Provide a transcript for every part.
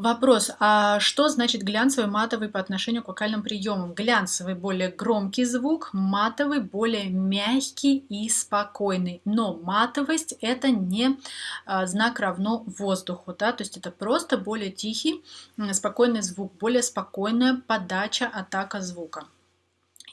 Вопрос, а что значит глянцевый матовый по отношению к вокальным приемам? Глянцевый более громкий звук, матовый более мягкий и спокойный. Но матовость это не а, знак равно воздуху, да, то есть это просто более тихий, спокойный звук, более спокойная подача, атака звука.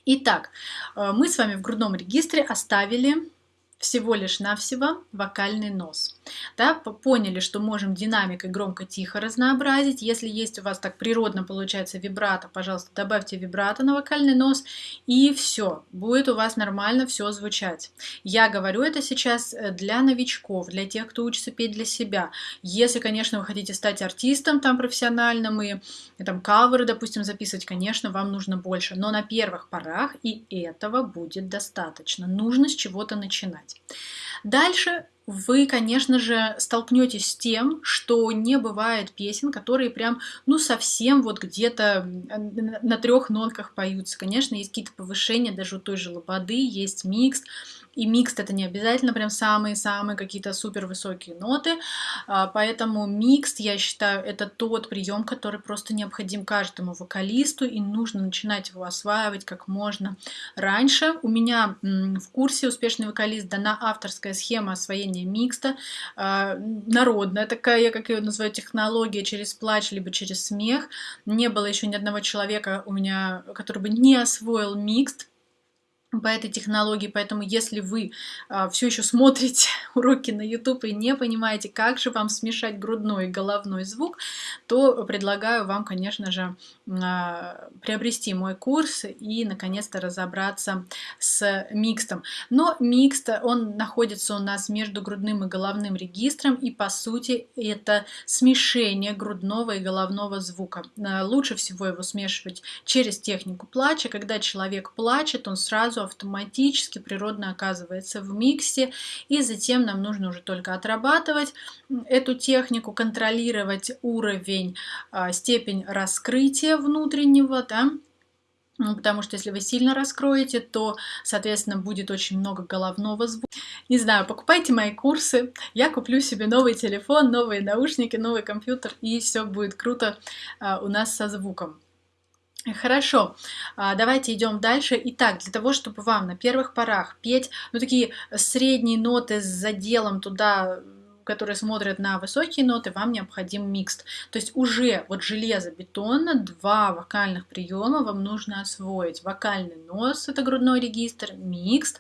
Итак, э, мы с вами в грудном регистре оставили всего лишь навсего вокальный нос. Да, поняли, что можем динамикой громко-тихо разнообразить. Если есть у вас так природно получается вибрато, пожалуйста, добавьте вибрато на вокальный нос, и все, будет у вас нормально все звучать. Я говорю это сейчас э, для новичков, для тех, кто учится петь для себя. Если, конечно, вы хотите стать артистом там профессиональным и, и там каверы, допустим, записывать, конечно, вам нужно больше. Но на первых порах и этого будет достаточно. Нужно с чего-то начинать. Дальше вы, конечно же, столкнетесь с тем, что не бывает песен, которые прям, ну, совсем вот где-то на трех нотках поются. Конечно, есть какие-то повышения, даже у той же лободы есть микс, и микс это не обязательно прям самые-самые какие-то супер высокие ноты, а, поэтому микс, я считаю, это тот прием, который просто необходим каждому вокалисту, и нужно начинать его осваивать как можно раньше. У меня в курсе «Успешный вокалист» дана авторская схема освоения микста, а, народная такая, я как ее называю, технология через плач, либо через смех. Не было еще ни одного человека у меня, который бы не освоил микст, по этой технологии, поэтому если вы а, все еще смотрите уроки на YouTube и не понимаете, как же вам смешать грудной и головной звук, то предлагаю вам, конечно же, а, приобрести мой курс и наконец-то разобраться с микстом. Но микст, он находится у нас между грудным и головным регистром, и по сути это смешение грудного и головного звука. А, лучше всего его смешивать через технику плача. Когда человек плачет, он сразу автоматически природно оказывается в миксе, и затем нам нужно уже только отрабатывать эту технику, контролировать уровень, а, степень раскрытия внутреннего, да, ну, потому что если вы сильно раскроете, то, соответственно, будет очень много головного звука. Не знаю, покупайте мои курсы, я куплю себе новый телефон, новые наушники, новый компьютер, и все будет круто а, у нас со звуком. Хорошо, а, давайте идем дальше. Итак, для того, чтобы вам на первых порах петь, ну, такие средние ноты с заделом туда которые смотрят на высокие ноты, вам необходим микс. То есть уже вот железобетонно два вокальных приема вам нужно освоить. Вокальный нос, это грудной регистр, микс